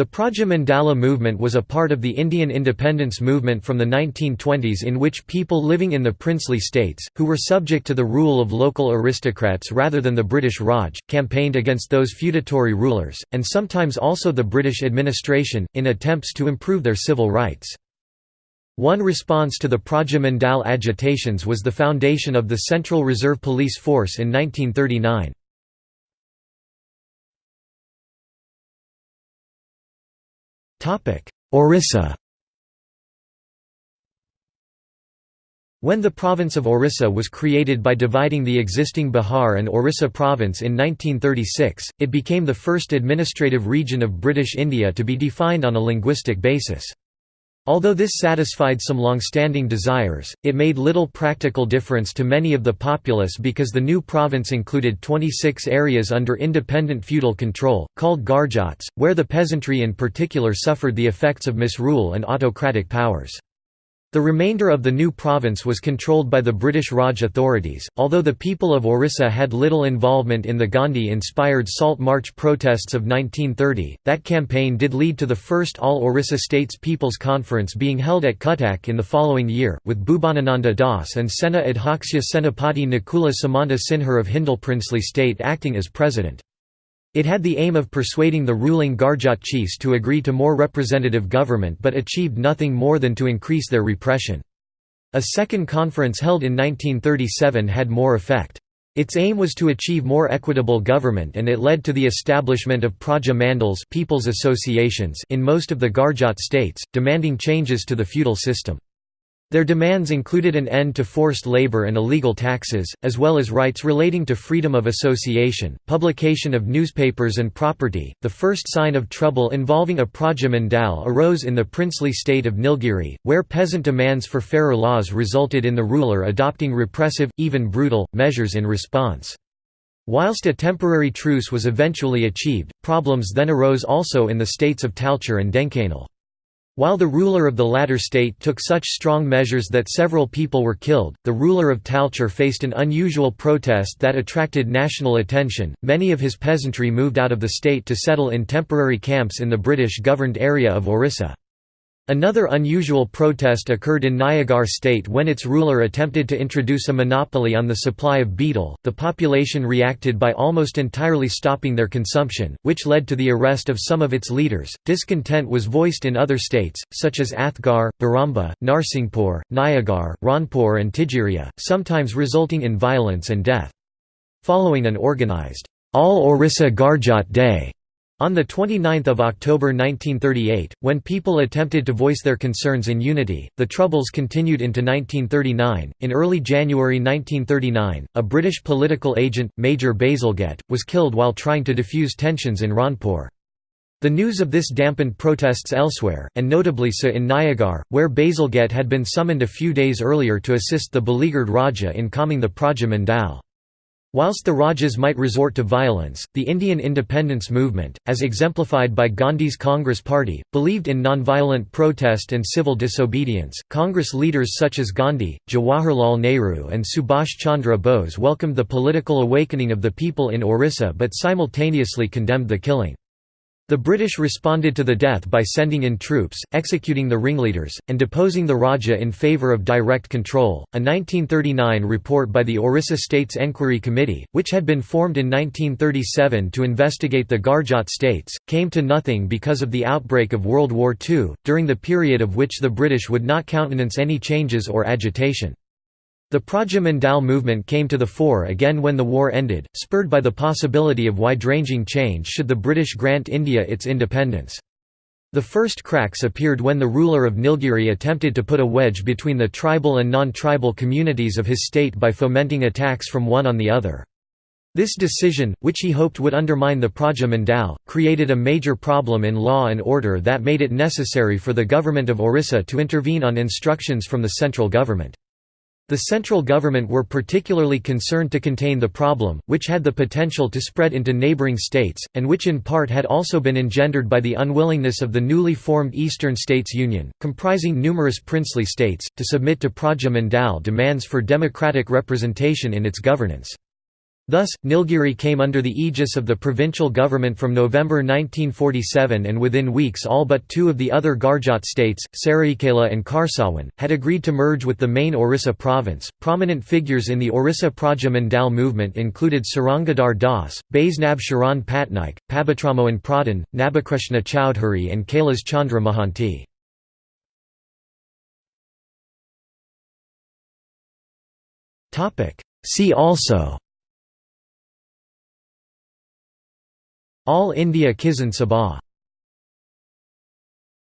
The Praja Mandala movement was a part of the Indian independence movement from the 1920s in which people living in the princely states, who were subject to the rule of local aristocrats rather than the British Raj, campaigned against those feudatory rulers, and sometimes also the British administration, in attempts to improve their civil rights. One response to the Praja Mandal agitations was the foundation of the Central Reserve Police Force in 1939. Orissa When the province of Orissa was created by dividing the existing Bihar and Orissa province in 1936, it became the first administrative region of British India to be defined on a linguistic basis. Although this satisfied some long-standing desires, it made little practical difference to many of the populace because the new province included 26 areas under independent feudal control, called Garjats, where the peasantry in particular suffered the effects of misrule and autocratic powers. The remainder of the new province was controlled by the British Raj authorities, although the people of Orissa had little involvement in the Gandhi-inspired Salt March protests of 1930. That campaign did lead to the first All-Orissa States People's Conference being held at Cuttack in the following year, with Bhubanananda Das and Sena Adhyaksha Senapati Nakula Samanta Sinha of Hindol princely state acting as president. It had the aim of persuading the ruling Garjat chiefs to agree to more representative government but achieved nothing more than to increase their repression. A second conference held in 1937 had more effect. Its aim was to achieve more equitable government and it led to the establishment of Praja Mandals people's associations in most of the Garjat states, demanding changes to the feudal system. Their demands included an end to forced labor and illegal taxes, as well as rights relating to freedom of association, publication of newspapers and property. The first sign of trouble involving a Praja Mandal arose in the princely state of Nilgiri, where peasant demands for fairer laws resulted in the ruler adopting repressive, even brutal, measures in response. Whilst a temporary truce was eventually achieved, problems then arose also in the states of Talcher and Dhenkanal. While the ruler of the latter state took such strong measures that several people were killed, the ruler of Talcher faced an unusual protest that attracted national attention. Many of his peasantry moved out of the state to settle in temporary camps in the British governed area of Orissa. Another unusual protest occurred in Nayagarh state when its ruler attempted to introduce a monopoly on the supply of betel. The population reacted by almost entirely stopping their consumption, which led to the arrest of some of its leaders. Discontent was voiced in other states, such as Athgarh, Baramba, Narsinghpur, Nayagarh, Ranpur, and Tigiria, sometimes resulting in violence and death. Following an organized All Orissa Garjat Day on 29 October 1938, when people attempted to voice their concerns in unity, the Troubles continued into 1939. In early January 1939, a British political agent, Major Bazalgette, was killed while trying to defuse tensions in Ranpur. The news of this dampened protests elsewhere, and notably so in Nayagarh, where Bazalgette had been summoned a few days earlier to assist the beleaguered Raja in calming the Praja Mandal. Whilst the Rajas might resort to violence, the Indian independence movement, as exemplified by Gandhi's Congress Party, believed in nonviolent protest and civil disobedience. Congress leaders such as Gandhi, Jawaharlal Nehru, and Subhash Chandra Bose welcomed the political awakening of the people in Orissa but simultaneously condemned the killing. The British responded to the death by sending in troops, executing the ringleaders, and deposing the Raja in favour of direct control. A 1939 report by the Orissa States Enquiry Committee, which had been formed in 1937 to investigate the Garjat states, came to nothing because of the outbreak of World War II, during the period of which the British would not countenance any changes or agitation. The Praja Mandal movement came to the fore again when the war ended, spurred by the possibility of wide-ranging change should the British grant India its independence. The first cracks appeared when the ruler of Nilgiri attempted to put a wedge between the tribal and non-tribal communities of his state by fomenting attacks from one on the other. This decision, which he hoped would undermine the Praja Mandal, created a major problem in law and order that made it necessary for the government of Orissa to intervene on instructions from the central government. The central government were particularly concerned to contain the problem, which had the potential to spread into neighbouring states, and which in part had also been engendered by the unwillingness of the newly formed Eastern States Union, comprising numerous princely states, to submit to Praja Mandal demands for democratic representation in its governance. Thus, Nilgiri came under the aegis of the provincial government from November 1947 and within weeks all but two of the other Garjat states, Saraikela and Kharsawan, had agreed to merge with the main Orissa province. Prominent figures in the Orissa Praja Mandal movement included Sarangadhar Das, Baisnab Charan Patnaik, Pabitramohan Pradhan, Nabakrishna Chowdhury and Kailas Chandra Mahanti. See also All India Kisan Sabha